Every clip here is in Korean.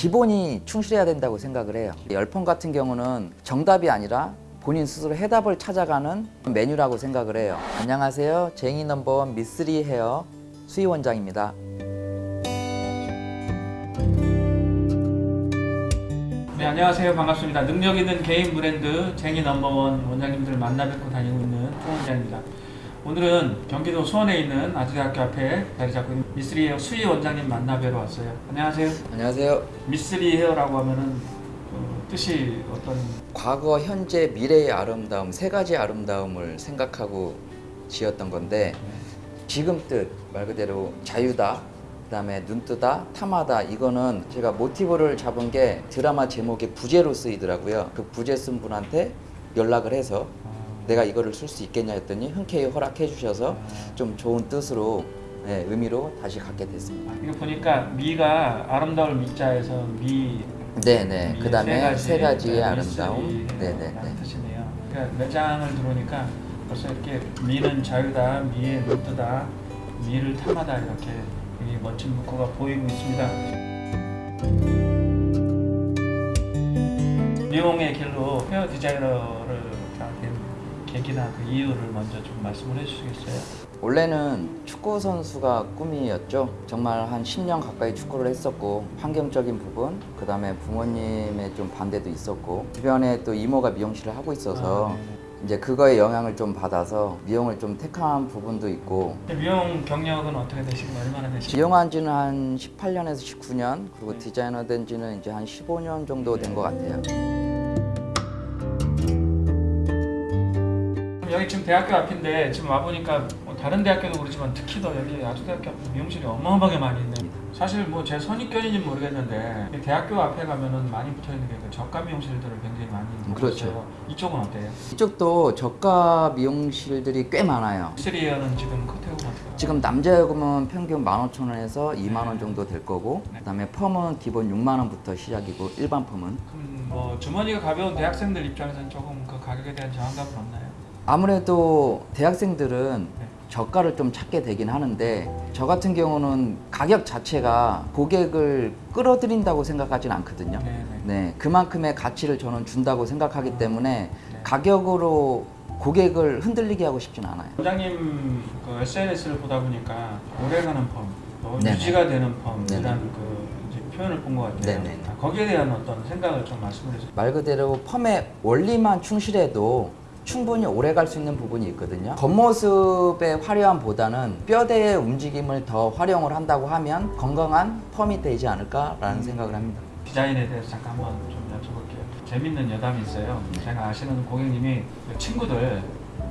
기본이 충실해야 된다고 생각을 해요. 열펌 같은 경우는 정답이 아니라 본인 스스로 해답을 찾아가는 메뉴라고 생각을 해요. 안녕하세요. 쟁이 넘버원 미쓰리 헤어 수희 원장입니다. 네 안녕하세요. 반갑습니다. 능력 있는 개인 브랜드 쟁이 넘버원 원장님들 만나 뵙고 다니고 있는 송 원장입니다 오늘은 경기도 수원에 있는 아주대학교 앞에 자리 잡고 있는 미쓰리 헤어 수희 원장님 만나 뵈러 왔어요. 안녕하세요. 안녕하세요. 미쓰리 헤어라고 하면은 어, 뜻이 어떤? 과거, 현재, 미래의 아름다움 세 가지 아름다움을 생각하고 지었던 건데 지금 뜻 말 그대로 자유다 그 다음에 눈뜨다 탐하다. 이거는 제가 모티브를 잡은 게 드라마 제목에 부제로 쓰이더라고요. 그 부제 쓴 분한테 연락을 해서 어, 내가 이거를 쓸 수 있겠냐 했더니 흔쾌히 허락해 주셔서 좀 좋은 뜻으로 네, 의미로 다시 갖게 됐습니다 이거 보니까 미가 아름다울 미자에서 미 네네 그 다음에 세 가지의 네, 아름다움 미쓰리 네네네 라는 뜻이네요. 그러니까 매장을 들어오니까 벌써 이렇게 미는 자유다, 미의 눈뜨다, 미를 탐하다 이렇게 멋진 문구가 보이고 있습니다. 미용의 길로 헤어 디자이너를 계기나 그 이유를 먼저 좀 말씀을 해주시겠어요? 원래는 축구 선수가 꿈이었죠. 정말 한 10년 가까이 축구를 했었고 환경적인 부분, 그 다음에 부모님의 좀 반대도 있었고 주변에 또 이모가 미용실을 하고 있어서 아, 네네. 이제 그거에 영향을 좀 받아서 미용을 좀 택한 부분도 있고 미용 경력은 어떻게 되시고 얼마나 되시고? 미용한 지는 한 18년에서 19년 그리고 디자이너 된 지는 이제 한 15년 정도 된 것 같아요. 여기 지금 대학교 앞인데 지금 와보니까 뭐 다른 대학교도 그렇지만 특히 더 여기 아주대학교 앞에 미용실이 어마어마하게 많이 있네 사실 뭐 제 선입견인지는 모르겠는데 이 대학교 앞에 가면은 많이 붙어있는 게 그 저가 미용실들을 굉장히 많이 보고 그렇죠. 있어요. 이쪽은 어때요? 이쪽도 저가 미용실들이 꽤 많아요. 스리어는 지금 커트하고 어때요? 지금 남자 요금은 평균 15,000원에서 2만 원 정도 될 거고 그다음에 펌은 기본 6만 원부터 시작이고 일반 펌은 그럼 뭐 주머니가 가벼운 대학생들 입장에서는 조금 그 가격에 대한 저항감은 없나요? 아무래도 대학생들은 네. 저가를 좀 찾게 되긴 하는데 저 같은 경우는 가격 자체가 고객을 끌어들인다고 생각하진 않거든요. 네네. 네, 그만큼의 가치를 저는 준다고 생각하기 때문에 네. 가격으로 고객을 흔들리게 하고 싶진 않아요. 원장님 그 SNS를 보다 보니까 오래가는 펌, 또 네네. 유지가 되는 펌 네네. 이런 그 이제 표현을 본 것 같아요. 네네네. 아, 거기에 대한 어떤 생각을 좀 말씀을 해주세요. 말 그대로 펌의 원리만 충실해도 충분히 오래 갈 수 있는 부분이 있거든요. 겉모습의 화려함보다는 뼈대의 움직임을 더 활용을 한다고 하면 건강한 펌이 되지 않을까라는 생각을 합니다. 디자인에 대해서 잠깐 한번 좀 여쭤볼게요. 재밌는 여담이 있어요. 제가 아시는 고객님이 그 친구들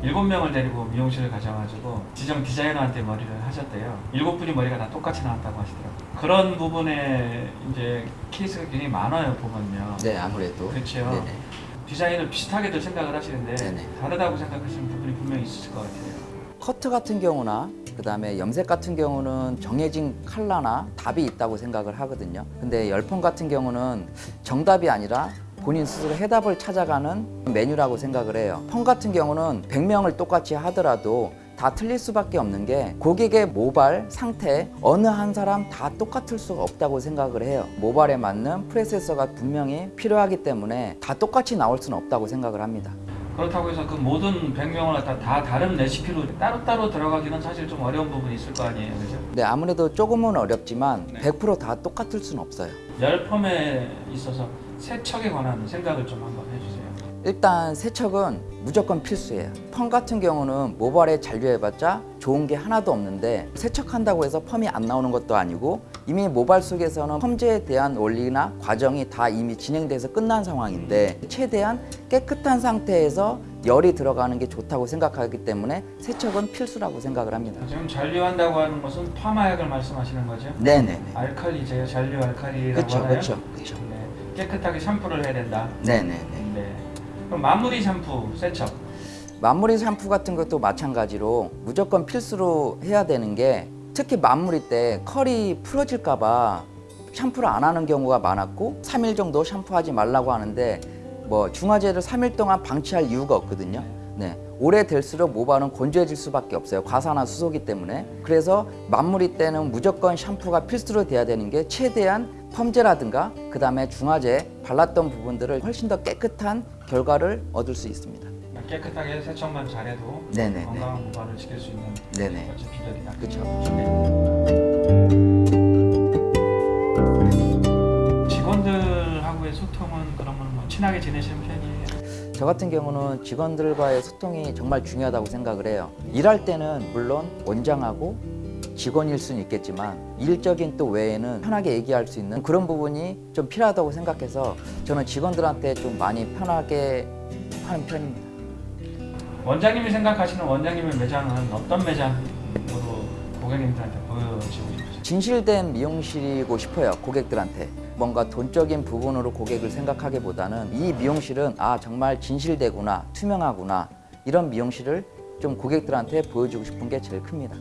일곱 명을 데리고 미용실을 가셔가지고 지정 디자이너한테 머리를 하셨대요. 일곱 분이 머리가 다 똑같이 나왔다고 하시더라고요. 그런 부분에 이제 케이스가 굉장히 많아요 보면요. 네, 아무래도. 그렇죠. 네네. 디자인을 비슷하게들 생각을 하시는데 네네. 다르다고 생각하시는 부분이 분명히 있으실 것 같아요. 커트 같은 경우나 그 다음에 염색 같은 경우는 정해진 컬러나 답이 있다고 생각을 하거든요. 근데 열펌 같은 경우는 정답이 아니라 본인 스스로 해답을 찾아가는 메뉴라고 생각을 해요. 펌 같은 경우는 100명을 똑같이 하더라도 다 틀릴 수밖에 없는 게 고객의 모발 상태 어느 한 사람 다 똑같을 수가 없다고 생각을 해요. 모발에 맞는 프로세스가 분명히 필요하기 때문에 다 똑같이 나올 수는 없다고 생각을 합니다. 그렇다고 해서 그 모든 100명을 갖다 다 다른 레시피로 따로따로 들어가기는 사실 좀 어려운 부분이 있을 거 아니에요. 그죠? 네, 아무래도 조금은 어렵지만 네. 100%다 똑같을 수는 없어요. 열펌에 있어서 세척에 관한 생각을 좀 한번 해주세요. 일단 세척은 무조건 필수예요. 펌 같은 경우는 모발에 잔류해봤자 좋은 게 하나도 없는데 세척한다고 해서 펌이 안 나오는 것도 아니고 이미 모발 속에서는 펌제에 대한 원리나 과정이 다 이미 진행돼서 끝난 상황인데 최대한 깨끗한 상태에서 열이 들어가는 게 좋다고 생각하기 때문에 세척은 필수라고 생각을 합니다. 지금 잔류한다고 하는 것은 파마약을 말씀하시는 거죠? 네네네. 알칼리제요, 잔류 알칼리라고 그렇죠, 하나요? 그렇죠, 그렇죠. 네. 깨끗하게 샴푸를 해야 된다. 네네네. 네. 그럼 마무리 샴푸, 세척. 마무리 샴푸 같은 것도 마찬가지로 무조건 필수로 해야 되는 게 특히 마무리 때 컬이 풀어질까 봐 샴푸를 안 하는 경우가 많았고 3일 정도 샴푸하지 말라고 하는데 뭐 중화제를 3일 동안 방치할 이유가 없거든요. 네. 오래될수록 모발은 건조해질 수밖에 없어요. 과산화 수소기 때문에. 그래서 마무리 때는 무조건 샴푸가 필수로 돼야 되는 게 최대한 펌제라든가 그 다음에 중화제 발랐던 부분들을 훨씬 더 깨끗한 결과를 얻을 수 있습니다. 깨끗하게 세척만 잘해도 네네네. 건강한 모발을 지킬 수 있는 네네. 멋진 비결이다. 그렇죠. 직원들하고의 소통은 그러면 뭐 친하게 지내시는 편이에요? 저 같은 경우는 직원들과의 소통이 정말 중요하다고 생각을 해요. 일할 때는 물론 원장하고 직원일 수는 있겠지만 일적인 또 외에는 편하게 얘기할 수 있는 그런 부분이 좀 필요하다고 생각해서 저는 직원들한테 좀 많이 편하게 하는 편입니다. 원장님이 생각하시는 원장님의 매장은 어떤 매장으로 고객님들한테 보여지고 싶으세요? 진실된 미용실이고 싶어요 고객들한테 뭔가 돈적인 부분으로 고객을 생각하기보다는 이 미용실은 아 정말 진실되구나 투명하구나 이런 미용실을 좀 고객들한테 보여주고 싶은 게 제일 큽니다.